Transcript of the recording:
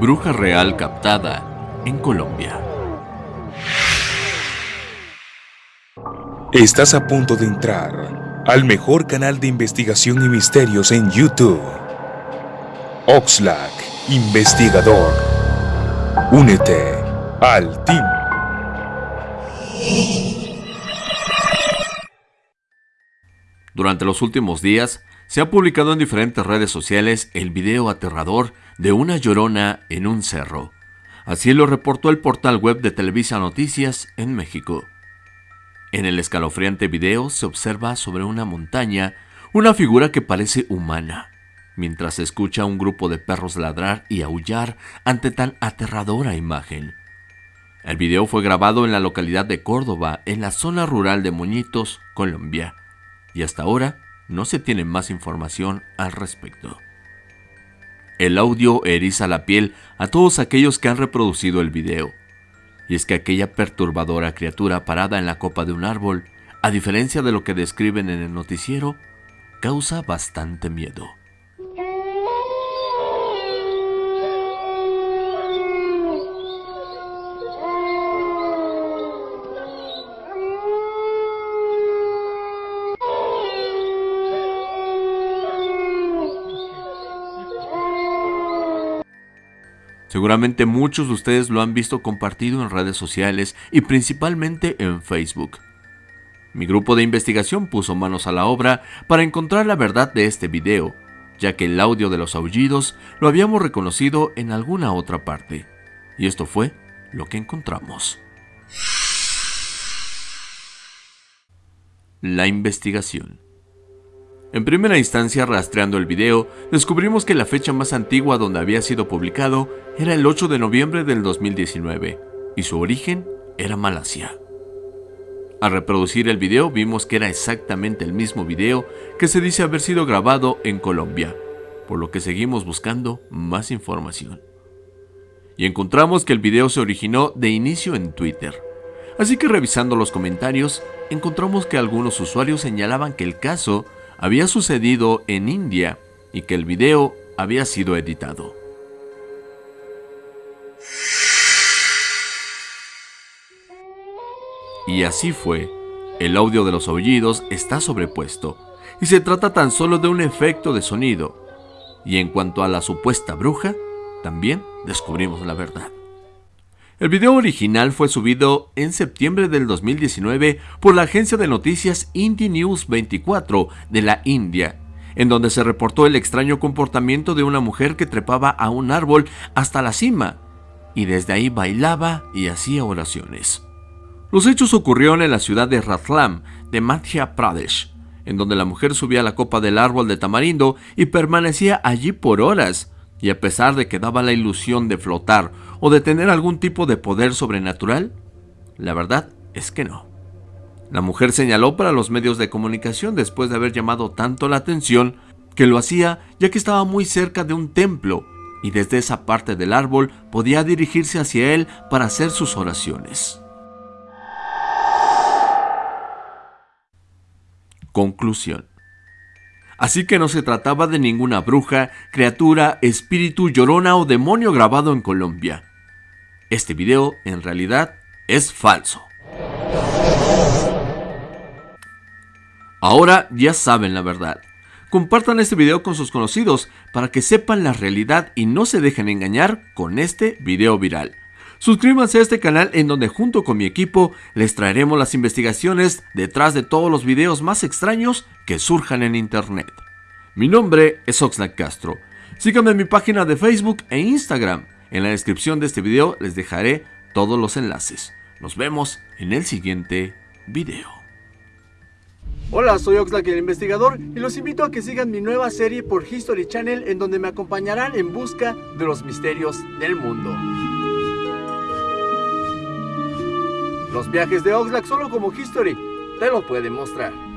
Bruja real captada en Colombia. Estás a punto de entrar al mejor canal de investigación y misterios en YouTube. Oxlack, investigador. Únete al team. Durante los últimos días, se ha publicado en diferentes redes sociales el video aterrador de una llorona en un cerro. Así lo reportó el portal web de Televisa Noticias en México. En el escalofriante video se observa sobre una montaña una figura que parece humana, mientras se escucha a un grupo de perros ladrar y aullar ante tan aterradora imagen. El video fue grabado en la localidad de Córdoba, en la zona rural de Moñitos, Colombia, y hasta ahora no se tiene más información al respecto. El audio eriza la piel a todos aquellos que han reproducido el video. Y es que aquella perturbadora criatura parada en la copa de un árbol, a diferencia de lo que describen en el noticiero, causa bastante miedo. Seguramente muchos de ustedes lo han visto compartido en redes sociales y principalmente en Facebook. Mi grupo de investigación puso manos a la obra para encontrar la verdad de este video, ya que el audio de los aullidos lo habíamos reconocido en alguna otra parte. Y esto fue lo que encontramos. La investigación. En primera instancia, rastreando el video, descubrimos que la fecha más antigua donde había sido publicado era el 8 de noviembre del 2019, y su origen era Malasia. Al reproducir el video vimos que era exactamente el mismo video que se dice haber sido grabado en Colombia, por lo que seguimos buscando más información. Y encontramos que el video se originó de inicio en Twitter. Así que revisando los comentarios, encontramos que algunos usuarios señalaban que el caso había sucedido en India y que el video había sido editado. Y así fue. El audio de los aullidos está sobrepuesto, y se trata tan solo de un efecto de sonido. Y en cuanto a la supuesta bruja, también descubrimos la verdad. El video original fue subido en septiembre del 2019 por la agencia de noticias Indie News 24 de la India, en donde se reportó el extraño comportamiento de una mujer que trepaba a un árbol hasta la cima y desde ahí bailaba y hacía oraciones. Los hechos ocurrieron en la ciudad de Ratlam, de Madhya Pradesh, en donde la mujer subía a la copa del árbol de tamarindo y permanecía allí por horas, y a pesar de que daba la ilusión de flotar o de tener algún tipo de poder sobrenatural, la verdad es que no. La mujer señaló para los medios de comunicación después de haber llamado tanto la atención que lo hacía ya que estaba muy cerca de un templo y desde esa parte del árbol podía dirigirse hacia él para hacer sus oraciones. Conclusión. Así que no se trataba de ninguna bruja, criatura, espíritu, llorona o demonio grabado en Colombia. Este video en realidad es falso. Ahora ya saben la verdad. Compartan este video con sus conocidos para que sepan la realidad y no se dejen engañar con este video viral. Suscríbanse a este canal en donde junto con mi equipo les traeremos las investigaciones detrás de todos los videos más extraños que surjan en internet. Mi nombre es Oxlack Castro. Síganme en mi página de Facebook e Instagram. En la descripción de este video les dejaré todos los enlaces. Nos vemos en el siguiente video. Hola, soy Oxlack el investigador y los invito a que sigan mi nueva serie por History Channel en donde me acompañarán en busca de los misterios del mundo. Los viajes de Oxlack solo como History te lo pueden mostrar.